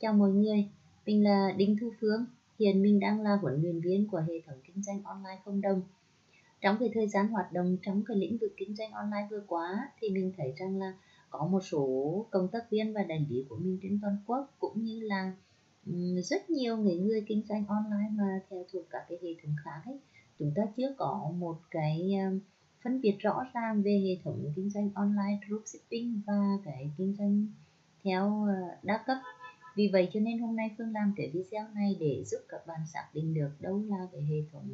Chào mọi người, mình là Đinh Thu Phương. Hiện mình đang là huấn luyện viên của hệ thống kinh doanh online không đồng. Trong cái thời gian hoạt động trong cái lĩnh vực kinh doanh online vừa qua thì mình thấy rằng là có một số công tác viên và đại lý của mình trên toàn quốc cũng như là rất nhiều người người kinh doanh online mà theo thuộc các cái hệ thống khác ấy chúng ta chưa có một cái à, phân biệt rõ ràng về hệ thống kinh doanh online dropshipping và cái kinh doanh theo à, đa cấp vì vậy cho nên hôm nay Phương làm cái video này để giúp các bạn xác định được đâu là cái hệ thống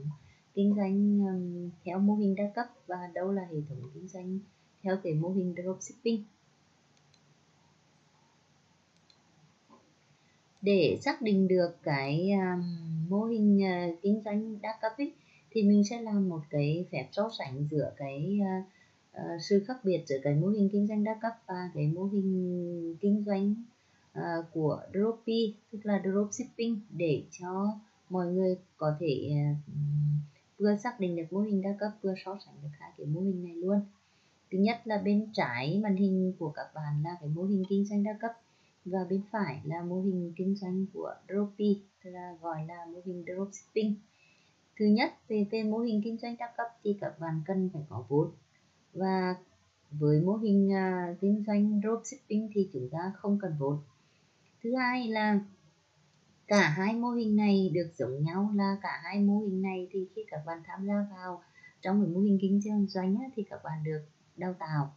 kinh doanh theo mô hình đa cấp và đâu là hệ thống kinh doanh theo cái mô hình dropshipping. Để xác định được cái um, mô hình uh, kinh doanh đa cấp ấy, thì mình sẽ làm một cái phép so sánh giữa cái uh, uh, sự khác biệt giữa cái mô hình kinh doanh đa cấp và cái mô hình kinh doanh uh, của Dropy tức là dropshipping để cho mọi người có thể uh, vừa xác định được mô hình đa cấp vừa so sánh được hai cái mô hình này luôn. Thứ nhất là bên trái màn hình của các bạn là cái mô hình kinh doanh đa cấp và bên phải là mô hình kinh doanh của Dropy tức là gọi là mô hình dropshipping thứ nhất về về mô hình kinh doanh đa cấp thì các bạn cần phải có vốn và với mô hình uh, kinh doanh dropshipping thì chúng ta không cần vốn thứ hai là cả hai mô hình này được giống nhau là cả hai mô hình này thì khi các bạn tham gia vào trong cái mô hình kinh doanh thì các bạn được đào tạo.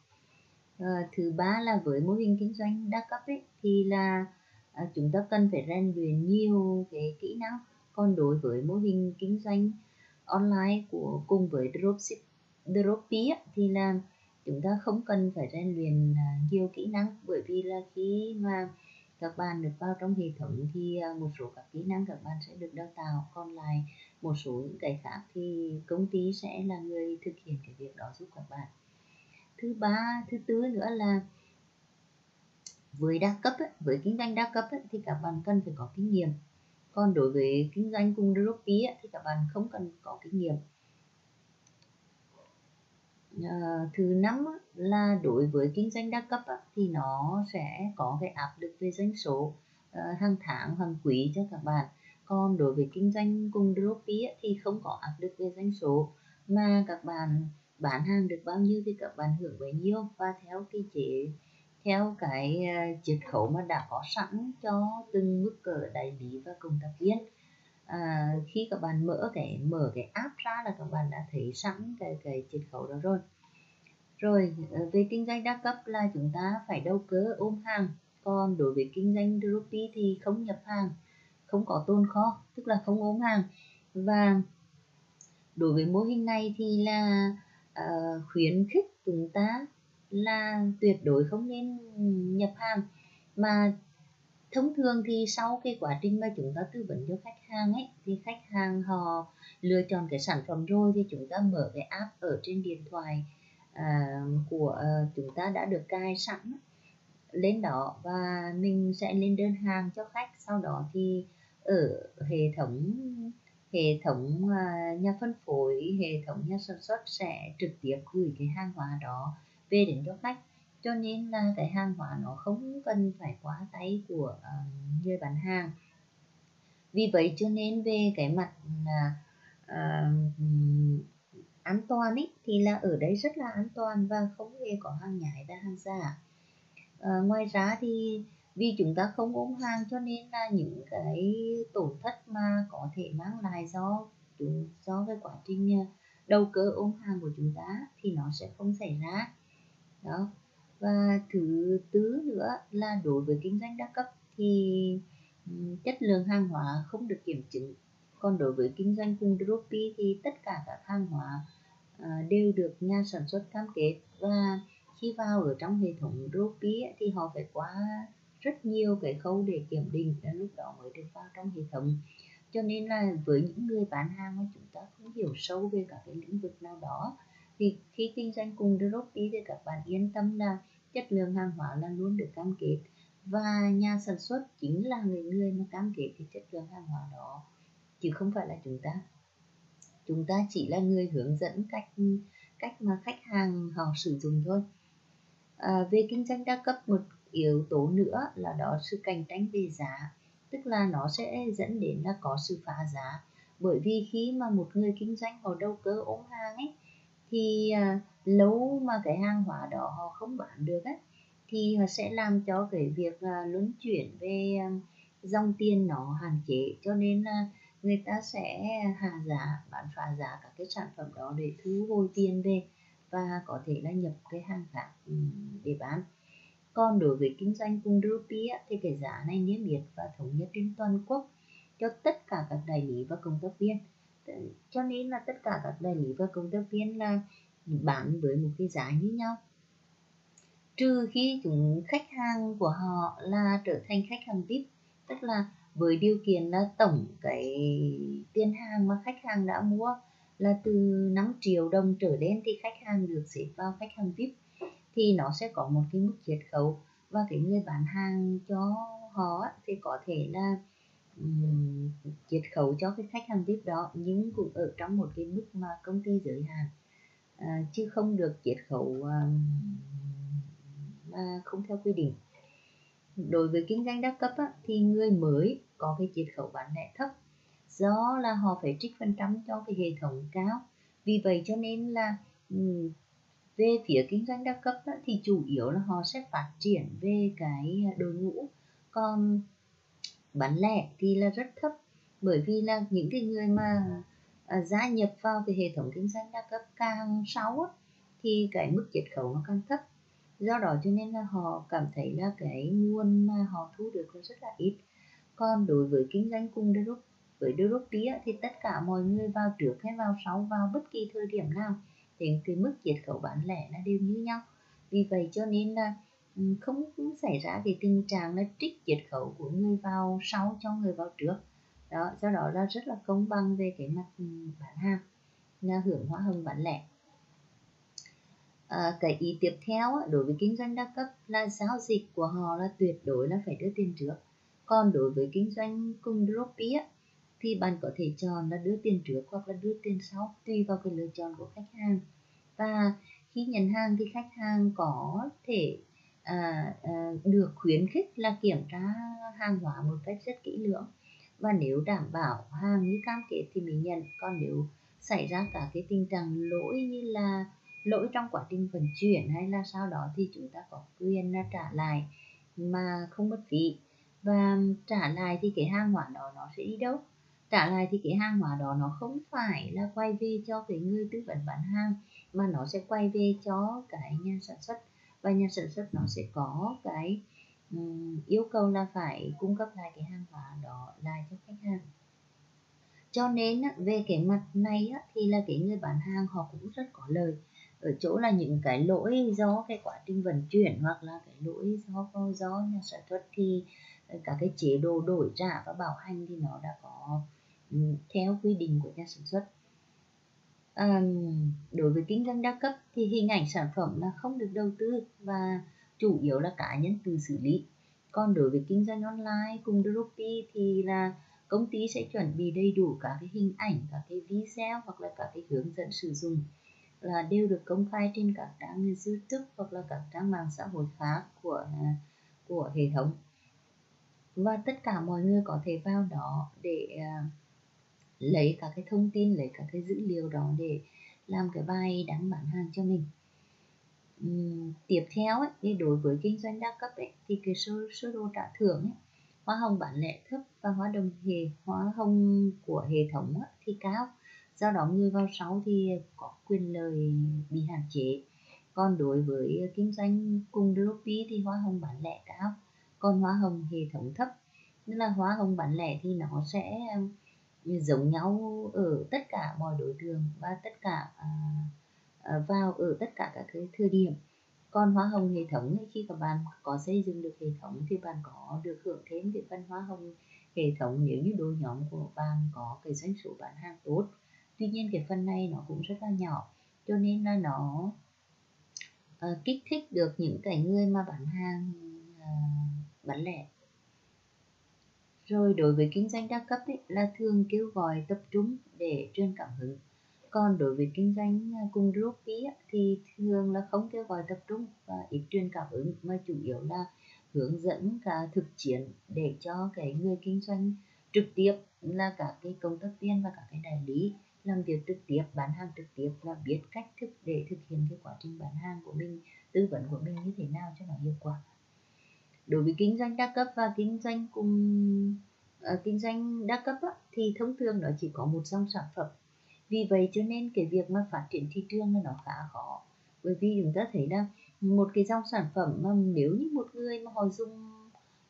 À, thứ ba là với mô hình kinh doanh đa cấp ấy, thì là à, chúng ta cần phải rèn luyện nhiều cái kỹ năng. Còn đối với mô hình kinh doanh online của cùng với dropship dropy thì là chúng ta không cần phải rèn luyện à, nhiều kỹ năng. Bởi vì là khi mà các bạn được vào trong hệ thống thì à, một số các kỹ năng các bạn sẽ được đào tạo. Còn lại một số những cái khác thì công ty sẽ là người thực hiện cái việc đó giúp các bạn. Thứ ba thứ tư nữa là với đa cấp ấy, với kinh doanh đa cấp ấy, thì các bạn cần phải có kinh nghiệm. Còn đối với kinh doanh cùng Dropy thì các bạn không cần có kinh nghiệm uh, thứ năm là đối với kinh doanh đa cấp thì nó sẽ có cái áp lực về doanh số uh, hàng tháng hàng quý cho các bạn. Còn đối với kinh doanh cùng Dropy thì không có áp lực về doanh số. Mà các bạn bán hàng được bao nhiêu thì các bạn hưởng bấy nhiêu. Và theo cái chế theo cái ờ, chiết khấu mà đã có sẵn cho từng mức cỡ đại lý và cộng tác viên à, khi các bạn mở cái mở cái app ra là các bạn đã thấy sẵn cái cái chiết khấu đó rồi. Rồi ờ, về kinh doanh đa cấp là chúng ta phải đầu cơ ôm hàng. Còn đối với kinh doanh Dropy thì không nhập hàng không có tồn kho tức là không ôm hàng. Và đối với mô hình này thì là uh, khuyến khích chúng ta là tuyệt đối không nên nhập hàng mà thông thường thì sau cái quá trình mà chúng ta tư vấn cho khách hàng ấy thì khách hàng họ lựa chọn cái sản phẩm rồi thì chúng ta mở cái app ở trên điện thoại à, của à, chúng ta đã được cài sẵn lên đó và mình sẽ lên đơn hàng cho khách. Sau đó thì ở hệ thống hệ thống à, nhà phân phối hệ thống nhà sản xuất sẽ trực tiếp gửi cái hàng hóa đó về đến cho khách cho nên là cái hàng hóa nó không cần phải quá tay của uh, người bán hàng. Vì vậy cho nên về cái mặt uh, an toàn ý, thì là ở đây rất là an toàn và không hề có hàng nhái và hàng giả. Uh, ngoài ra thì vì chúng ta không ôm hàng cho nên là những cái tổn thất mà có thể mang lại do chúng do cái quá trình đầu cơ ôm hàng của chúng ta thì nó sẽ không xảy ra. Đó và thứ tư nữa là đối với kinh doanh đa cấp thì chất lượng hàng hóa không được kiểm chứng. Còn đối với kinh doanh cùng Dropy thì tất cả các hàng hóa à, đều được nhà sản xuất cam kết. Và khi vào ở trong hệ thống Dropy thì họ phải qua rất nhiều cái khâu để kiểm định đến lúc đó mới được vào trong hệ thống. Cho nên là với những người bán hàng mà chúng ta không hiểu sâu về các cái lĩnh vực nào đó thì khi kinh doanh cùng Dropy thì các bạn yên tâm là chất lượng hàng hóa là luôn được cam kết. Và nhà sản xuất chính là người người mà cam kết cái chất lượng hàng hóa đó chứ không phải là chúng ta. Chúng ta chỉ là người hướng dẫn cách cách mà khách hàng họ sử dụng thôi. À, về kinh doanh đa cấp một yếu tố nữa là đó sự cạnh tranh về giá. Tức là nó sẽ dẫn đến là có sự phá giá. Bởi vì khi mà một người kinh doanh họ đầu cơ ôm hàng ấy thì à, lâu mà cái hàng hóa đó họ không bán được ấy thì họ sẽ làm cho cái việc à, luân chuyển về à, dòng tiền nó hạn chế. Cho nên là người ta sẽ hạ giá bán phá giá các cái sản phẩm đó để thu hồi tiền về và có thể là nhập cái hàng khác ừ, để bán. Còn đối với kinh doanh cùng rupee thì cái giá này niêm yết và thống nhất trên toàn quốc cho tất cả các đại lý và công tác viên cho nên là tất cả các đại lý và công tác viên là bán với một cái giá như nhau. Trừ khi chúng khách hàng của họ là trở thành khách hàng VIP, tức là với điều kiện là tổng cái tiền hàng mà khách hàng đã mua là từ 5 triệu đồng trở lên thì khách hàng được xếp vào khách hàng VIP, thì nó sẽ có một cái mức chiết khấu. Và cái người bán hàng cho họ thì có thể là um, chiết khấu cho cái khách hàng VIP đó nhưng cũng ở trong một cái mức mà công ty giới hạn. À, chứ không được chiết khấu à, à, không theo quy định. Đối với kinh doanh đa cấp á, thì người mới có cái chiết khấu bán lẻ thấp do là họ phải trích phần trăm cho cái hệ thống cao. Vì vậy cho nên là về phía kinh doanh đa cấp á, thì chủ yếu là họ sẽ phát triển về cái đội ngũ. Còn bán lẻ thì là rất thấp. Bởi vì là những cái người mà à, gia nhập vào cái hệ thống kinh doanh đa cấp càng sáu thì cái mức chiết khấu nó càng thấp. Do đó cho nên là họ cảm thấy là cái nguồn mà họ thu được là rất là ít. Còn đối với kinh doanh cùng group với group thì tất cả mọi người vào trước hay vào sau vào bất kỳ thời điểm nào thì cái mức chiết khấu bán lẻ nó đều như nhau. Vì vậy cho nên là Ừ, không, xảy ra cái tình trạng là trích chiết khấu của người vào sau cho người vào trước. Đó do đó là rất là công bằng về cái mặt ừ, bán hàng là hưởng hóa hồng bán lẻ. À, cái ý tiếp theo đối với kinh doanh đa cấp là giao dịch của họ là tuyệt đối là phải đưa tiền trước. Còn đối với kinh doanh cùng Dropy thì bạn có thể chọn là đưa tiền trước hoặc là đưa tiền sau tùy vào cái lựa chọn của khách hàng. Và khi nhận hàng thì khách hàng có thể à, à, được khuyến khích là kiểm tra hàng hóa một cách rất kỹ lưỡng. Và nếu đảm bảo hàng như cam kết thì mình nhận. Còn nếu xảy ra cả cái tình trạng lỗi như là lỗi trong quá trình vận chuyển hay là sau đó thì chúng ta có quyền là trả lại mà không mất phí. Và trả lại thì cái hàng hóa đó nó sẽ đi đâu? Trả lại thì cái hàng hóa đó nó không phải là quay về cho cái người tư vấn bán hàng mà nó sẽ quay về cho cái nhà sản xuất và nhà sản xuất nó sẽ có cái um, yêu cầu là phải cung cấp lại cái hàng hóa đó lại cho khách hàng. Cho nên về cái mặt này thì là cái người bán hàng họ cũng rất có lời ở chỗ là những cái lỗi do cái quá trình vận chuyển hoặc là cái lỗi do do nhà sản xuất thì ờ, cả cái chế độ đổi trả và bảo hành thì nó đã có theo quy định của nhà sản xuất à, đối với kinh doanh đa cấp thì hình ảnh sản phẩm là không được đầu tư và chủ yếu là cá nhân tự xử lý. Còn đối với kinh doanh online cùng Dropy thì là công ty sẽ chuẩn bị đầy đủ cả cái hình ảnh cả cái video hoặc là cả cái hướng dẫn sử dụng là đều được công khai trên các trang YouTube hoặc là các trang mạng xã hội khác của của hệ thống. Và tất cả mọi người có thể vào đó để uh, lấy các cái thông tin lấy các cái dữ liệu đó để làm cái bài đăng bán hàng cho mình. Uhm, tiếp theo ấy, thì đối với kinh doanh đa cấp ấy, thì cái số số đồ trả thưởng ấy, hoa hồng bán lẻ thấp và hoa đồng hệ hoa hồng của hệ thống ấy, thì cao. Do đó người vào sau thì có quyền lợi bị hạn chế. Còn đối với kinh doanh cùng Dropi thì hoa hồng bán lẻ cao còn hoa hồng hệ thống thấp. Nên là hoa hồng bán lẻ thì nó sẽ giống nhau ở tất cả mọi đối tượng và tất cả à, à, vào ở tất cả các cái thời điểm. Còn hoa hồng hệ thống khi các bạn có xây dựng được hệ thống thì bạn có được hưởng thêm cái phần hoa hồng hệ thống. Nếu như đôi nhóm của bạn có cái doanh số bán hàng tốt tuy nhiên cái phần này nó cũng rất là nhỏ cho nên là nó uh, kích thích được những cái người mà bán hàng uh, bán lẻ rồi đối với kinh doanh đa cấp ấy, là thường kêu gọi tập trung để truyền cảm hứng. Còn đối với kinh doanh à, cùng group groupie thì thường là không kêu gọi tập trung và ít truyền cảm hứng mà chủ yếu là hướng dẫn cả thực chiến để cho cái người kinh doanh trực tiếp là cả cái công tác viên và cả cái đại lý làm việc trực tiếp bán hàng trực tiếp và biết cách thức để thực hiện cái quá trình bán hàng của mình tư vấn của mình như thế nào cho nó hiệu quả đối với kinh doanh đa cấp và kinh doanh cùng uh, kinh doanh đa cấp á, thì thông thường nó chỉ có một dòng sản phẩm. Vì vậy cho nên cái việc mà phát triển thị trường là nó khá khó. Bởi vì chúng ta thấy là một cái dòng sản phẩm mà nếu như một người mà họ dùng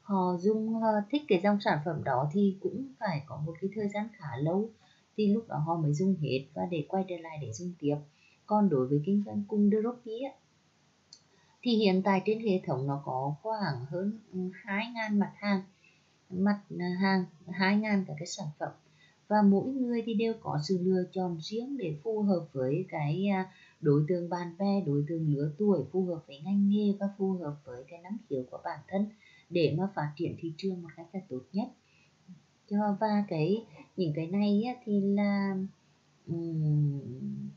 họ dùng uh, thích cái dòng sản phẩm đó thì cũng phải có một cái thời gian khá lâu thì lúc đó họ mới dùng hết và để quay trở lại để dùng tiếp. Còn đối với kinh doanh cùng Dropi thì hiện tại trên hệ thống nó có khoảng hơn ừ, 2.000 mặt hàng mặt à, hàng 2.000 các cái sản phẩm. Và mỗi người thì đều có sự lựa chọn riêng để phù hợp với cái à, đối tượng bạn bè, đối tượng lứa tuổi, phù hợp với ngành nghề và phù hợp với cái năng hiểu của bản thân để mà phát triển thị trường một cách là tốt nhất. Cho, và cái, những cái này thì là um,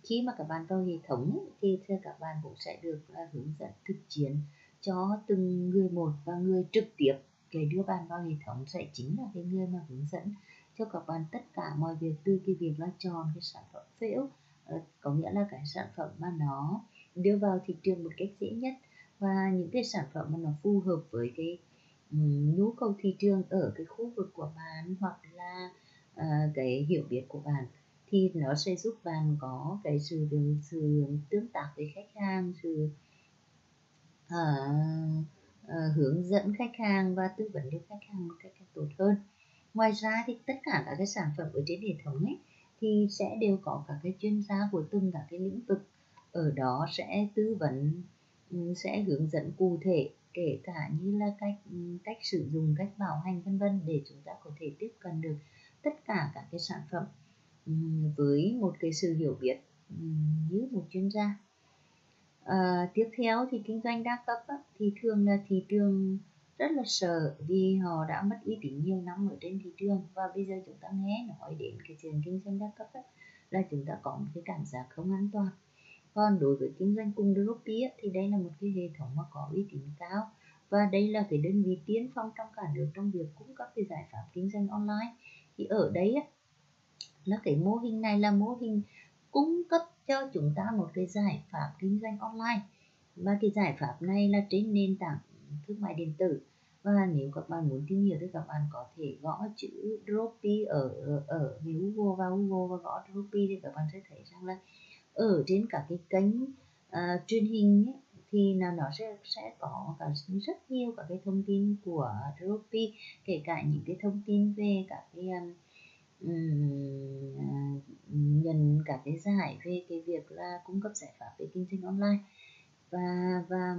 khi mà các bạn vào hệ thống thì các bạn cũng sẽ được uh, hướng dẫn thực chiến cho từng người một và người trực tiếp. Cái đưa bạn vào hệ thống sẽ chính là cái người mà hướng dẫn cho các bạn tất cả mọi việc từ cái việc là chọn cái sản phẩm phễu uh, ờ, có nghĩa là cái sản phẩm mà nó đưa vào thị trường một cách dễ nhất và những cái sản phẩm mà nó phù hợp với cái nhu cầu thị trường ở cái khu vực của bạn hoặc là uh, cái hiểu biết của bạn thì nó sẽ giúp bạn có cái sự sự tương tác với khách hàng sự uh, uh, hướng dẫn khách hàng và tư vấn cho khách hàng một cách tốt hơn. Ngoài ra thì tất cả các cái sản phẩm ở trên hệ thống ấy thì sẽ đều có các cái chuyên gia của từng các cái lĩnh vực. Ở đó sẽ tư vấn ừ, sẽ hướng dẫn cụ thể kể cả như là cách ừ, cách sử dụng cách bảo hành vân vân để chúng ta có thể tiếp cận được tất cả các cái sản phẩm với một cái sự hiểu biết như một chuyên gia. À, tiếp theo thì kinh doanh đa cấp á, thì thường là thị trường rất là sợ vì họ đã mất uy tín nhiều năm ở trên thị trường. Và bây giờ chúng ta nghe nói đến cái chuyện kinh doanh đa cấp á, là chúng ta có một cái cảm giác không an toàn. Còn đối với kinh doanh cùng Dropi thì đây là một cái hệ thống mà có uy tín cao. Và đây là cái đơn vị tiên phong trong cả nước trong việc cung cấp cái giải pháp kinh doanh online. Thì ở đây á, là cái mô hình này là mô hình cung cấp cho chúng ta một cái giải pháp kinh doanh online. Và cái giải pháp này là trên nền tảng thương mại điện tử. Và nếu các bạn muốn tìm hiểu thì các bạn có thể gõ chữ Dropi ở ở Google và Google và gõ Dropi thì các bạn sẽ thấy rằng là ở trên các cái kênh uh, truyền hình ấy, thì là nó sẽ sẽ có cả rất nhiều các cái thông tin của Dropi kể cả những cái thông tin về các cái um, um, à, nhận các cái giải về cái việc là cung cấp giải pháp về kinh doanh online và và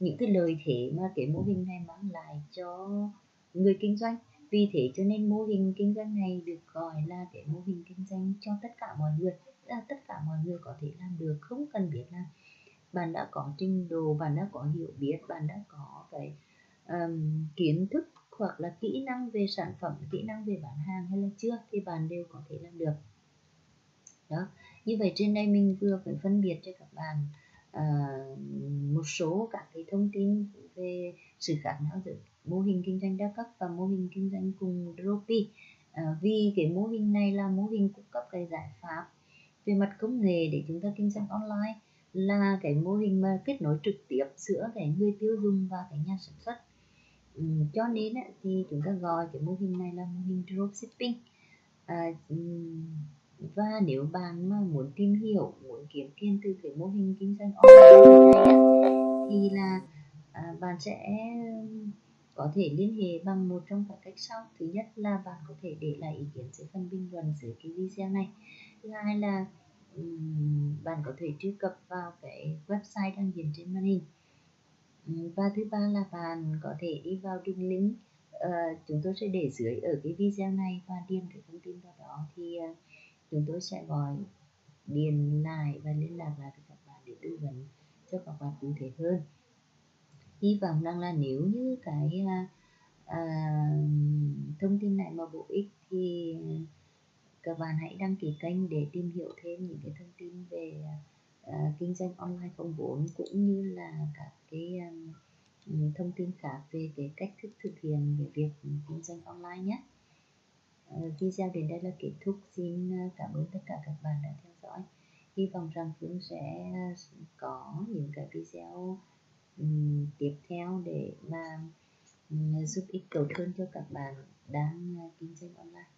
những cái lời thế mà cái mô hình này mang lại cho người kinh doanh. Vì thế cho nên mô hình kinh doanh này được gọi là cái mô hình kinh doanh cho tất cả mọi người là tất cả mọi người có thể làm được không cần biết là bạn đã có trình độ bạn đã có hiểu biết bạn đã có cái um, kiến thức hoặc là kỹ năng về sản phẩm kỹ năng về bán hàng hay là chưa thì bạn đều có thể làm được. Đó. Như vậy trên đây mình vừa phải phân biệt cho các bạn uh, một số các cái thông tin về sự khác nhau giữa mô hình kinh doanh đa cấp và mô hình kinh doanh cùng Dropi uh, ờ, vì cái mô hình này là mô hình cung cấp cái giải pháp về mặt công nghệ để chúng ta kinh doanh online là cái mô hình mà kết nối trực tiếp giữa cái người tiêu dùng và cái nhà sản xuất cho nên thì chúng ta gọi cái mô hình này là mô hình dropshipping. À, và nếu bạn mà muốn tìm hiểu muốn kiếm tiền từ cái mô hình kinh doanh online này thì là à, bạn sẽ có thể liên hệ bằng một trong các cách sau. Thứ nhất là bạn có thể để lại ý kiến dưới phần bình luận dưới cái video này. Thứ hai là um, bạn có thể truy cập vào cái website đang hiện trên màn hình. Ờ, và thứ ba là bạn có thể đi vào đường link. Uh, chúng tôi sẽ để dưới ở cái video này và điền cái thông tin vào đó thì uh, chúng tôi sẽ gọi điền lại và liên lạc lại với các bạn để tư vấn cho các bạn cụ thể hơn. Hy vọng rằng là nếu như cái uh, uh, thông tin này mà bổ ích thì các bạn hãy đăng ký kênh để tìm hiểu thêm những cái thông tin về uh, À, kinh doanh online không vốn cũng như là các cái um, ừ, thông tin khác về cái cách thức thực hiện về việc kinh doanh online nhé. Uh, video đến đây là kết thúc. Xin ờ, cảm ơn tất cả các bạn đã theo dõi. Hy vọng rằng Phương sẽ ờ, có những cái video um, tiếp theo để mà um, giúp ích cầu hơn cho các bạn đang uh, kinh doanh online.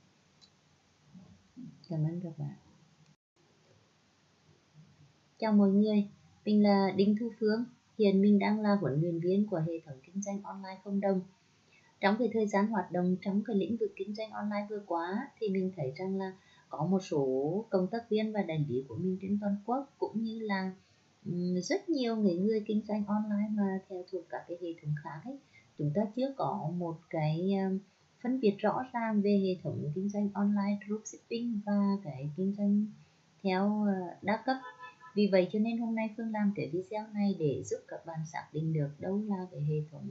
Cảm ơn các bạn chào mọi người, mình là Đinh Thu Phương. Hiện mình đang là huấn luyện viên của hệ thống kinh doanh online không đồng. Trong cái thời gian hoạt động trong cái lĩnh vực kinh doanh online vừa qua, thì mình thấy rằng là có một số công tác viên và đại lý của mình trên toàn quốc cũng như là rất nhiều người người kinh doanh online mà theo thuộc các cái hệ thống khác ấy. Chúng ta chưa có một cái à, phân biệt rõ ràng về hệ thống kinh doanh online dropshipping và cái kinh doanh theo à, đa cấp vì vậy cho nên hôm nay Phương làm cái video này để giúp các bạn xác định được đâu là cái hệ thống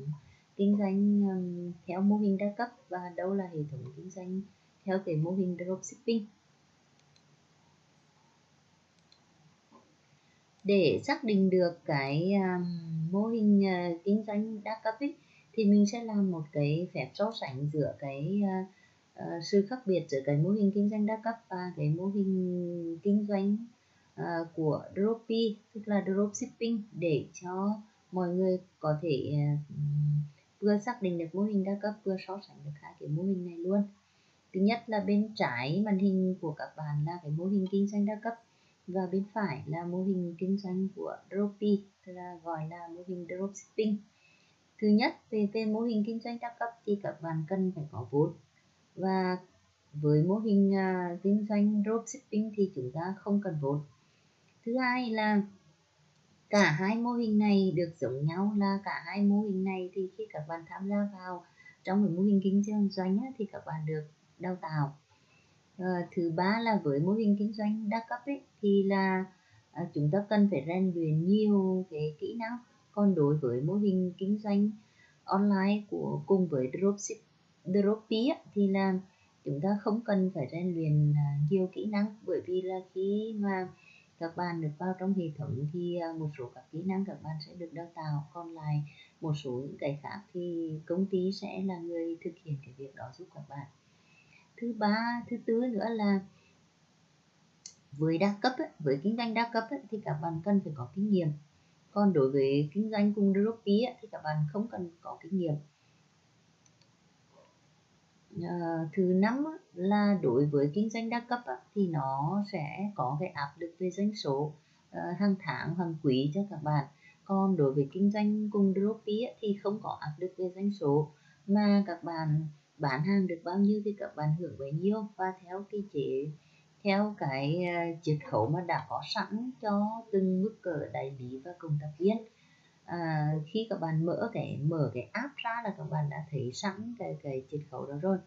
kinh doanh um, theo mô hình đa cấp và đâu là hệ thống kinh doanh theo cái mô hình dropshipping. Để xác định được cái um, mô hình uh, kinh doanh đa cấp ấy, thì mình sẽ làm một cái phép so sánh giữa cái uh, uh, sự khác biệt giữa cái mô hình kinh doanh đa cấp và cái mô hình kinh doanh uh, của Dropy tức là dropshipping để cho mọi người có thể uh, vừa xác định được mô hình đa cấp vừa so sánh được hai cái mô hình này luôn. Thứ nhất là bên trái màn hình của các bạn là cái mô hình kinh doanh đa cấp và bên phải là mô hình kinh doanh của Dropy tức là gọi là mô hình dropshipping. Thứ nhất về về mô hình kinh doanh đa cấp thì các bạn cần phải có vốn và với mô hình uh, kinh doanh dropshipping thì chúng ta không cần vốn thứ hai là cả hai mô hình này được giống nhau là cả hai mô hình này thì khi các bạn tham gia vào trong cái mô hình kinh doanh thì các bạn được đào tạo. À, thứ ba là với mô hình kinh doanh đa cấp ấy, thì là à, chúng ta cần phải rèn luyện nhiều cái kỹ năng. Còn đối với mô hình kinh doanh online của cùng với dropship dropship thì là chúng ta không cần phải rèn luyện à, nhiều kỹ năng. Bởi vì là khi mà các bạn được vào trong hệ thống thì à, một số các kỹ năng các bạn sẽ được đào tạo. Còn lại một số những cái khác thì công ty sẽ là người thực hiện cái việc đó giúp các bạn. Thứ ba thứ tư nữa là với đa cấp ấy, với kinh doanh đa cấp ấy, thì các bạn cần phải có kinh nghiệm. Còn đối với kinh doanh cùng Dropy thì các bạn không cần có kinh nghiệm uh, thứ năm là đối với kinh doanh đa cấp thì nó sẽ có cái áp lực về doanh số uh, hàng tháng hàng quý cho các bạn. Còn đối với kinh doanh cùng Dropy thì không có áp lực về doanh số. Mà các bạn bán hàng được bao nhiêu thì các bạn hưởng bấy nhiêu. Và theo cái chế theo cái ờ, chiết khấu mà đã có sẵn cho từng mức cỡ đại lý và công tác viên à, khi các bạn mở cái mở cái app ra là các bạn đã thấy sẵn cái cái chiết khấu đó rồi.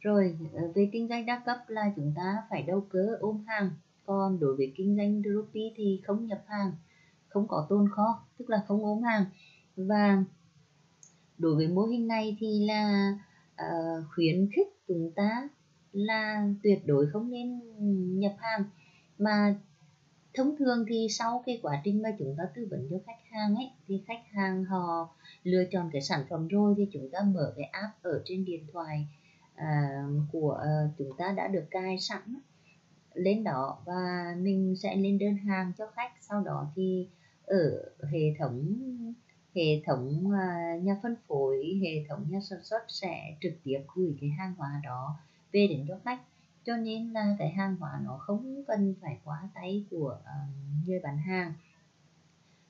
Rồi ờ, về kinh doanh đa cấp là chúng ta phải đầu cơ ôm hàng. Còn đối với kinh doanh dropi thì không nhập hàng không có tồn kho tức là không ôm hàng. Và đối với mô hình này thì là uh, khuyến khích chúng ta là tuyệt đối không nên nhập hàng mà thông thường thì sau cái quá trình mà chúng ta tư vấn cho khách hàng ấy thì khách hàng họ lựa chọn cái sản phẩm rồi thì chúng ta mở cái app ở trên điện thoại uh, của uh, chúng ta đã được cài sẵn lên đó và mình sẽ lên đơn hàng cho khách. Sau đó thì ở hệ thống hệ thống à, nhà phân phối hệ thống nhà sản xuất sẽ trực tiếp gửi cái hàng hóa đó về đến cho khách cho nên là cái hàng hóa nó không cần phải quá tay của ờ, người bán hàng.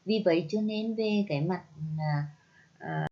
Vì vậy cho nên về cái mặt uh,